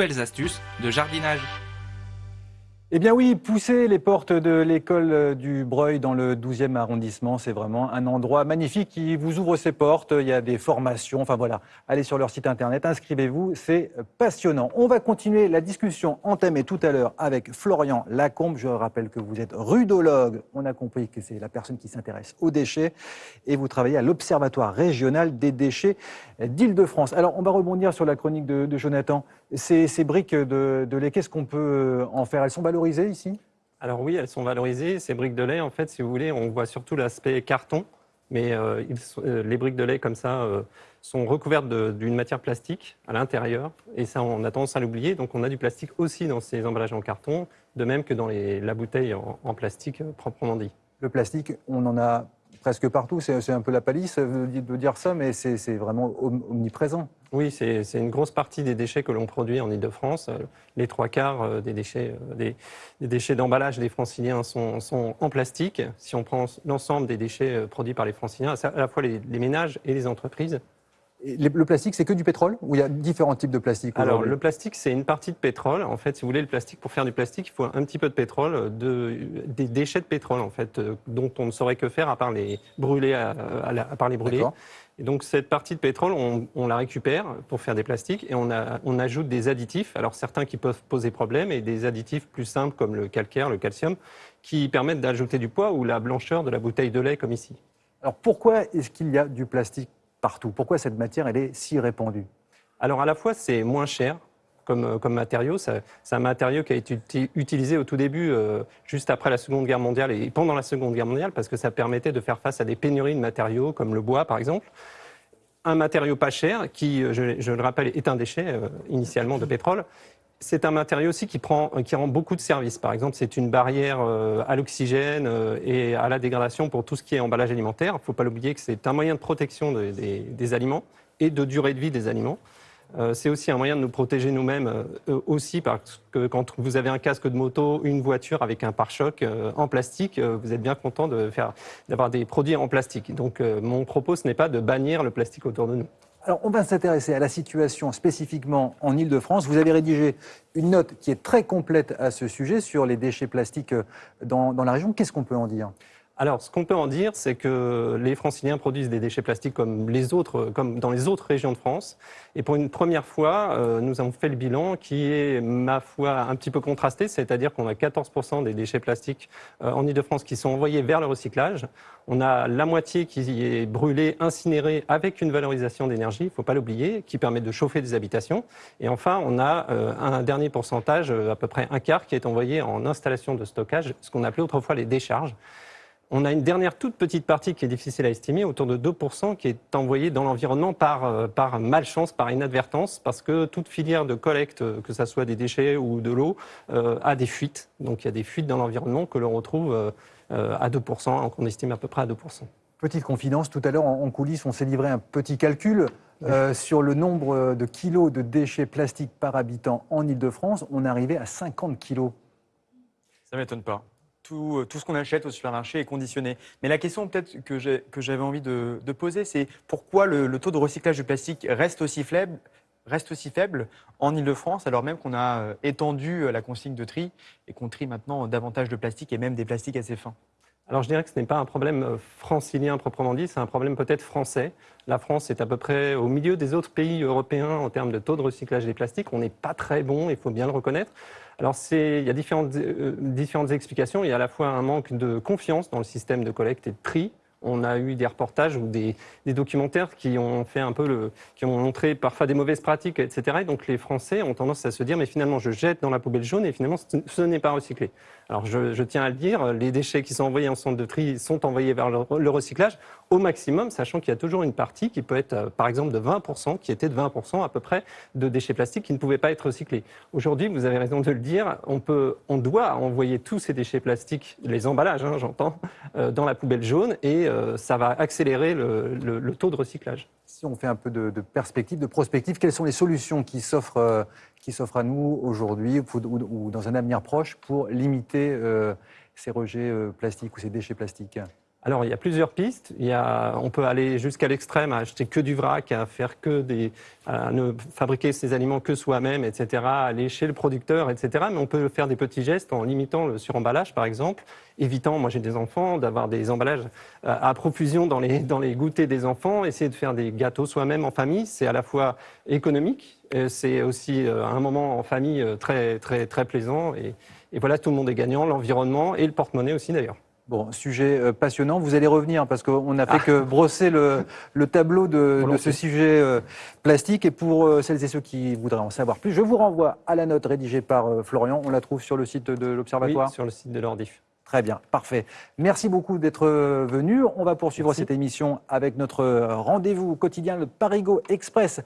belles astuces de jardinage. Eh bien oui, pousser les portes de l'école du Breuil dans le 12e arrondissement, c'est vraiment un endroit magnifique qui vous ouvre ses portes. Il y a des formations, enfin voilà, allez sur leur site internet, inscrivez-vous, c'est passionnant. On va continuer la discussion entamée tout à l'heure avec Florian Lacombe. Je rappelle que vous êtes rudologue, on a compris que c'est la personne qui s'intéresse aux déchets et vous travaillez à l'Observatoire régional des déchets d'Île-de-France. Alors on va rebondir sur la chronique de, Jonathan. Ces, briques de, lait, qu'est-ce qu'on peut en faire? Elles sont ici? Alors oui, elles sont valorisées. Ces briques de lait, en fait, si vous voulez, on voit surtout l'aspect carton, mais euh, euh, les briques de lait comme ça euh, sont recouvertes d'une matière plastique à l'intérieur, et ça, on a tendance à l'oublier. Donc on a du plastique aussi dans ces emballages en carton, de même que dans la bouteille en plastique proprement dit. Le plastique, on en a presque partout. C'est un peu la palisse de dire ça, mais c'est vraiment omniprésent. Oui, c'est une grosse partie des déchets que l'on produit en Ile-de-France. Les trois quarts euh, des déchets euh, des, déchets d'emballage des franciliens sont, en plastique. Si on prend l'ensemble des déchets euh, produits par les franciliens, à la fois les ménages et les entreprises, le plastique, c'est que du pétrole ou il y a différents types de plastique Alors, le plastique, c'est une partie de pétrole. En fait, si vous voulez, le plastique, pour faire du plastique, il faut un petit peu de pétrole, de, des déchets de pétrole, en fait, euh, dont on ne saurait que faire à part les brûler. À, part les brûler. Et donc, cette partie de pétrole, on, la récupère pour faire des plastiques et on, a, on ajoute des additifs. Alors, certains qui peuvent poser problème et des additifs plus simples comme le calcaire, le calcium, qui permettent d'ajouter du poids ou la blancheur de la bouteille de lait, comme ici. Alors, pourquoi est-ce qu'il y a du plastique partout. Pourquoi cette matière elle est si répandue? Alors à la fois c'est moins cher comme, euh, comme matériau, c'est un matériau qui a été utilisé au tout début, euh, juste après la Seconde Guerre mondiale et pendant la Seconde Guerre mondiale, parce que ça permettait de faire face à des pénuries de matériaux comme le bois par exemple. Un matériau pas cher qui, euh, je, le rappelle, est un déchet initialement de pétrole c'est un matériau aussi qui, prend, qui rend beaucoup de services. Par exemple, c'est une barrière euh, à l'oxygène euh, et à la dégradation pour tout ce qui est emballage alimentaire. Il ne faut pas l'oublier que c'est un moyen de protection des, aliments et de durée de vie des aliments. Euh, c'est aussi un moyen de nous protéger nous-mêmes aussi parce que quand vous avez un casque de moto, une voiture avec un pare-choc en plastique, vous êtes bien content d'avoir des produits en plastique. Donc mon propos, ce n'est pas de bannir le plastique autour de nous. Alors, on va s'intéresser à la situation spécifiquement en Ile-de-France. Vous avez rédigé une note qui est très complète à ce sujet sur les déchets plastiques dans, dans la région. Qu'est-ce qu'on peut en dire? Alors, ce qu'on peut en dire, c'est que les franciliens produisent des déchets plastiques comme, les autres, comme dans les autres régions de France. Et pour une première fois, euh, nous avons fait le bilan qui est, ma foi, un petit peu contrasté, c'est-à-dire qu'on a 14% des déchets plastiques euh, en Ile-de-France qui sont envoyés vers le recyclage. On a la moitié qui est brûlée, incinérée avec une valorisation d'énergie, il ne faut pas l'oublier, qui permet de chauffer des habitations. Et enfin, on a euh, un dernier pourcentage, à peu près un quart, qui est envoyé en installation de stockage, ce qu'on appelait autrefois les décharges. On a une dernière toute petite partie qui est difficile à estimer, autour de 2%, qui est envoyée dans l'environnement par, euh, par malchance, par inadvertance, parce que toute filière de collecte, euh, que ce soit des déchets ou de l'eau, euh, a des fuites. Donc il y a des fuites dans l'environnement que l'on retrouve à 2%, qu'on estime à peu près à 2%. Petite confidence, tout à l'heure en coulisses, on s'est livré un petit calcul sur le nombre de kilos de déchets plastiques par habitant en Ile-de-France. On arrivé à 50 kilos. Ça ne m'étonne pas. Euh, tout, ce qu'on achète au supermarché est conditionné. Mais la question peut-être que j'avais envie de, poser, c'est pourquoi le, taux de recyclage du plastique reste aussi faible reste aussi faible en Ile-de-France, alors même qu'on a euh, étendu euh, la consigne de tri et qu'on trie maintenant davantage de plastique et même des plastiques assez fins? Alors je dirais que ce n'est pas un problème francilien proprement dit, c'est un problème peut-être français. La France est à peu près au milieu des autres pays européens en termes de taux de recyclage des plastiques. On n'est pas très bon, il faut bien le reconnaître. Alors, il y a différentes, euh, différentes explications. Il y a à la fois un manque de confiance dans le système de collecte et de tri on a eu des reportages ou des, documentaires qui ont fait un peu le, qui ont montré parfois des mauvaises pratiques, etc. Et donc les Français ont tendance à se dire, mais finalement, je jette dans la poubelle jaune et finalement, ce n'est pas recyclé. Alors je, tiens à le dire, les déchets qui sont envoyés en centre de tri sont envoyés vers le, recyclage au maximum, sachant qu'il y a toujours une partie qui peut être, euh, par exemple, de 20%, qui était de 20% à peu près de déchets plastiques qui ne pouvaient pas être recyclés. Aujourd'hui, vous avez raison de le dire, on, peut, on doit envoyer tous ces déchets plastiques, les emballages, hein, j'entends, euh, dans la poubelle jaune et euh, ça va accélérer le, taux de recyclage. Si on fait un peu de, perspective, de prospective, quelles sont les solutions qui s'offrent euh, à nous aujourd'hui ou, dans un avenir proche pour limiter euh, ces rejets plastiques ou ces déchets plastiques? Alors, il y a plusieurs pistes. Il y a, on peut aller jusqu'à l'extrême, à acheter que du vrac, à faire que des, à ne fabriquer ses aliments que soi-même, etc., à aller chez le producteur, etc. Mais on peut faire des petits gestes en limitant le suremballage, par exemple, évitant, moi j'ai des enfants, d'avoir des emballages euh, à profusion dans les, dans les goûters des enfants, essayer de faire des gâteaux soi-même en famille, c'est à la fois économique, euh, c'est aussi euh, un moment en famille très, très, très plaisant. Et, et voilà, tout le monde est gagnant, l'environnement et le porte-monnaie aussi d'ailleurs. Bon, sujet euh, passionnant. Vous allez revenir parce qu'on n'a fait Ah. que brosser le, le tableau de, de ce sujet euh, plastique. Et pour euh, celles et ceux qui voudraient en savoir plus, je vous renvoie à la note rédigée par Florian. On la trouve sur le site de Oui, l'Observatoire. sur le site de l'Ordif. Très bien, parfait. Merci beaucoup d'être venu. On va poursuivre Merci. cette émission avec notre rendez-vous quotidien, le Parigo Express.